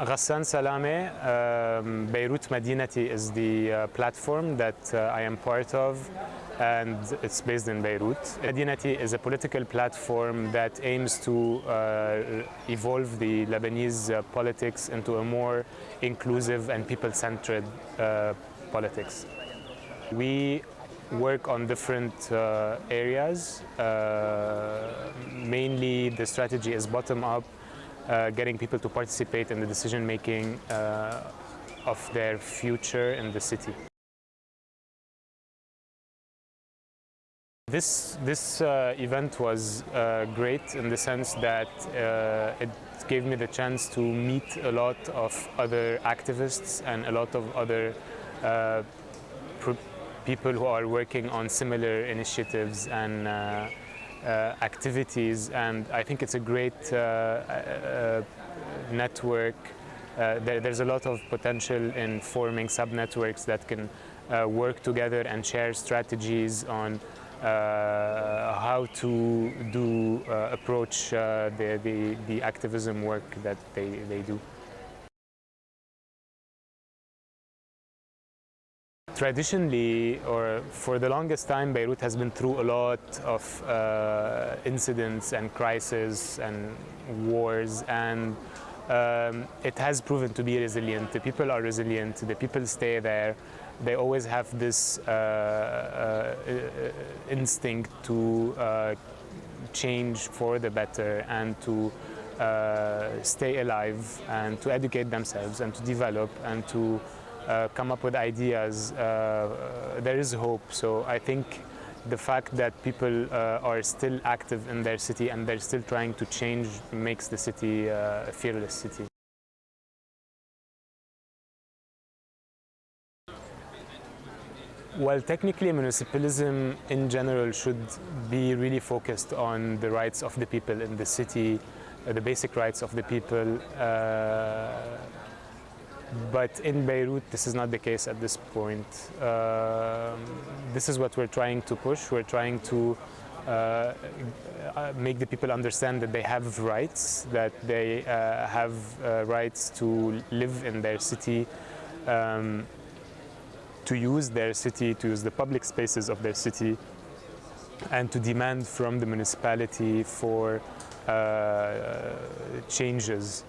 Ghassan Salame, um, Beirut Madinati is the uh, platform that uh, I am part of and it's based in Beirut. Madinati is a political platform that aims to uh, evolve the Lebanese uh, politics into a more inclusive and people-centered uh, politics. We work on different uh, areas. mainly the strategy is bottom-up getting people to participate in the decision making uh, of their future in the city. This, this uh, event was uh, great in the sense that uh, it gave me the chance to meet a lot of other activists and a lot of other uh, people who are working on similar initiatives and uh, activities and I think it's a great uh, uh, network. There, there's a lot of potential in forming sub-networks that can work together and share strategies on uh, how to do uh, approach uh, the, the, the, activism work that they, they do. Traditionally, or for the longest time, Beirut has been through a lot of uh, incidents and crises and wars, and um, it has proven to be resilient. The people are resilient, the people stay there. They always have this uh, uh, instinct to uh, change for the better and to uh, stay alive and to educate themselves and to develop and to uh, come up with ideas, uh, there is hope. So I think the fact that people uh, are still active in their city and they're still trying to change makes the city a fearless city. Well, technically, municipalism in general should be really focused on the rights of the people in the city, uh, the basic rights of the people. Uh, but in Beirut, this is not the case at this point. Uh, this is what we're trying to push. We're trying to uh, uh, make the people understand that they have rights, that they uh, have uh, rights to live in their city, um, to use their city, to use the public spaces of their city, and to demand from the municipality for uh, changes